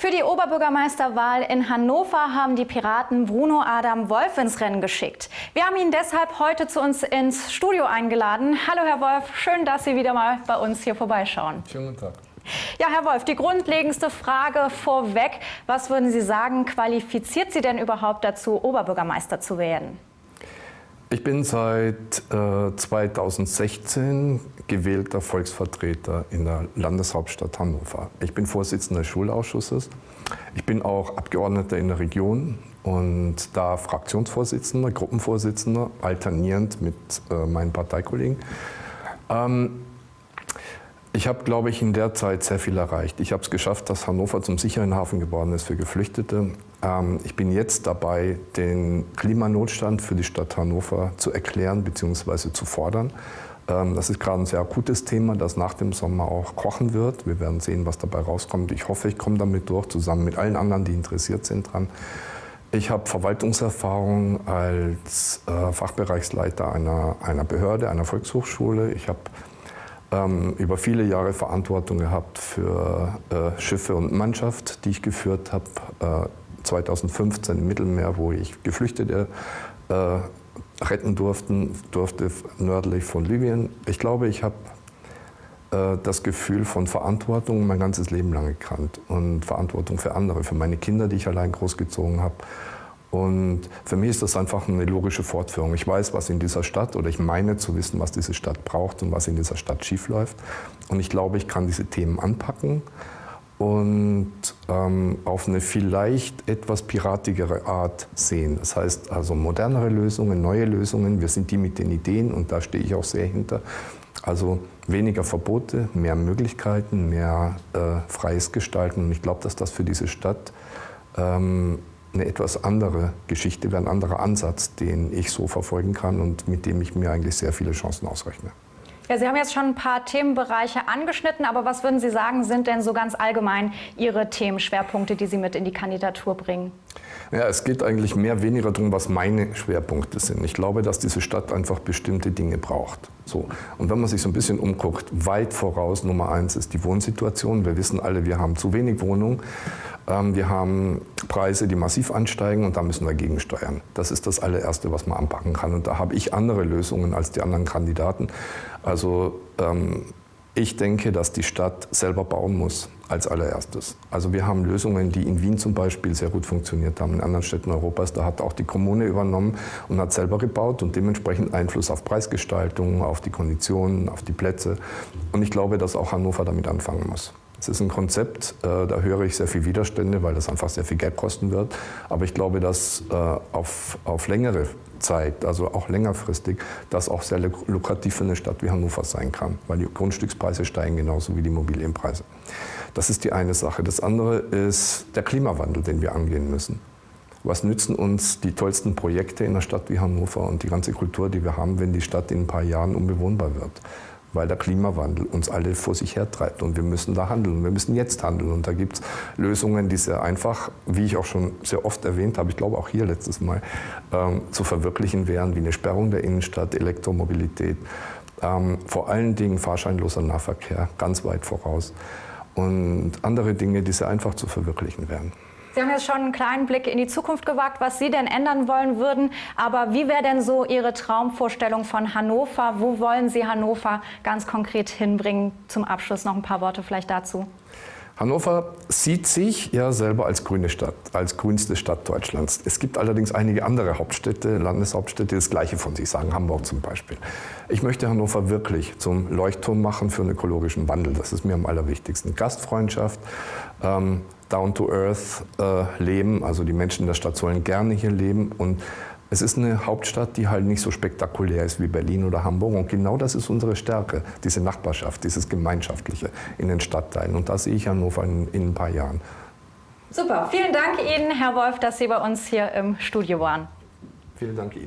Für die Oberbürgermeisterwahl in Hannover haben die Piraten Bruno Adam Wolf ins Rennen geschickt. Wir haben ihn deshalb heute zu uns ins Studio eingeladen. Hallo Herr Wolf, schön, dass Sie wieder mal bei uns hier vorbeischauen. Schönen guten Tag. Ja, Herr Wolf, die grundlegendste Frage vorweg. Was würden Sie sagen, qualifiziert Sie denn überhaupt dazu, Oberbürgermeister zu werden? Ich bin seit äh, 2016 gewählter Volksvertreter in der Landeshauptstadt Hannover. Ich bin Vorsitzender des Schulausschusses. Ich bin auch Abgeordneter in der Region und da Fraktionsvorsitzender, Gruppenvorsitzender, alternierend mit äh, meinen Parteikollegen. Ähm, ich habe, glaube ich, in der Zeit sehr viel erreicht. Ich habe es geschafft, dass Hannover zum sicheren Hafen geworden ist für Geflüchtete. Ähm, ich bin jetzt dabei, den Klimanotstand für die Stadt Hannover zu erklären bzw. zu fordern. Ähm, das ist gerade ein sehr akutes Thema, das nach dem Sommer auch kochen wird. Wir werden sehen, was dabei rauskommt. Ich hoffe, ich komme damit durch, zusammen mit allen anderen, die interessiert sind dran. Ich habe Verwaltungserfahrung als äh, Fachbereichsleiter einer, einer Behörde, einer Volkshochschule. Ich habe ähm, über viele Jahre Verantwortung gehabt für äh, Schiffe und Mannschaft, die ich geführt habe. Äh, 2015 im Mittelmeer, wo ich Geflüchtete äh, retten durften, durfte nördlich von Libyen. Ich glaube, ich habe äh, das Gefühl von Verantwortung mein ganzes Leben lang gekannt und Verantwortung für andere, für meine Kinder, die ich allein großgezogen habe und für mich ist das einfach eine logische Fortführung. Ich weiß, was in dieser Stadt, oder ich meine zu wissen, was diese Stadt braucht und was in dieser Stadt schiefläuft. Und ich glaube, ich kann diese Themen anpacken und ähm, auf eine vielleicht etwas piratigere Art sehen. Das heißt also modernere Lösungen, neue Lösungen. Wir sind die mit den Ideen und da stehe ich auch sehr hinter. Also weniger Verbote, mehr Möglichkeiten, mehr äh, freies Gestalten. Und ich glaube, dass das für diese Stadt ähm, eine etwas andere Geschichte ein anderer Ansatz, den ich so verfolgen kann und mit dem ich mir eigentlich sehr viele Chancen ausrechne. Ja, Sie haben jetzt schon ein paar Themenbereiche angeschnitten, aber was würden Sie sagen, sind denn so ganz allgemein Ihre Themenschwerpunkte, die Sie mit in die Kandidatur bringen? Ja, es geht eigentlich mehr weniger darum, was meine Schwerpunkte sind. Ich glaube, dass diese Stadt einfach bestimmte Dinge braucht. So. Und wenn man sich so ein bisschen umguckt, weit voraus Nummer eins ist die Wohnsituation. Wir wissen alle, wir haben zu wenig Wohnungen. Ähm, wir haben Preise, die massiv ansteigen und da müssen wir gegensteuern. Das ist das allererste, was man anpacken kann. Und da habe ich andere Lösungen als die anderen Kandidaten. Also ähm, ich denke, dass die Stadt selber bauen muss als allererstes. Also wir haben Lösungen, die in Wien zum Beispiel sehr gut funktioniert haben, in anderen Städten Europas. Da hat auch die Kommune übernommen und hat selber gebaut und dementsprechend Einfluss auf Preisgestaltung, auf die Konditionen, auf die Plätze. Und ich glaube, dass auch Hannover damit anfangen muss. Es ist ein Konzept, äh, da höre ich sehr viel Widerstände, weil das einfach sehr viel Geld kosten wird. Aber ich glaube, dass äh, auf, auf längere Zeit, also auch längerfristig, das auch sehr lukrativ für eine Stadt wie Hannover sein kann, weil die Grundstückspreise steigen genauso wie die Immobilienpreise. Das ist die eine Sache. Das andere ist der Klimawandel, den wir angehen müssen. Was nützen uns die tollsten Projekte in einer Stadt wie Hannover und die ganze Kultur, die wir haben, wenn die Stadt in ein paar Jahren unbewohnbar wird? Weil der Klimawandel uns alle vor sich hertreibt und wir müssen da handeln. Wir müssen jetzt handeln und da gibt es Lösungen, die sehr einfach, wie ich auch schon sehr oft erwähnt habe, ich glaube auch hier letztes Mal, ähm, zu verwirklichen wären, wie eine Sperrung der Innenstadt, Elektromobilität, ähm, vor allen Dingen fahrscheinloser Nahverkehr, ganz weit voraus und andere Dinge, die sehr einfach zu verwirklichen wären. Sie haben jetzt schon einen kleinen Blick in die Zukunft gewagt, was Sie denn ändern wollen würden. Aber wie wäre denn so Ihre Traumvorstellung von Hannover? Wo wollen Sie Hannover ganz konkret hinbringen? Zum Abschluss noch ein paar Worte vielleicht dazu. Hannover sieht sich ja selber als grüne Stadt, als grünste Stadt Deutschlands. Es gibt allerdings einige andere Hauptstädte, Landeshauptstädte, die das Gleiche von sich sagen, Hamburg zum Beispiel. Ich möchte Hannover wirklich zum Leuchtturm machen für einen ökologischen Wandel. Das ist mir am allerwichtigsten. Gastfreundschaft, ähm, down-to-earth äh, leben, also die Menschen der Stadt sollen gerne hier leben und es ist eine Hauptstadt, die halt nicht so spektakulär ist wie Berlin oder Hamburg. Und genau das ist unsere Stärke, diese Nachbarschaft, dieses Gemeinschaftliche in den Stadtteilen. Und da sehe ich Hannover in, in ein paar Jahren. Super, vielen Dank Ihnen, Herr Wolf, dass Sie bei uns hier im Studio waren. Vielen Dank Ihnen.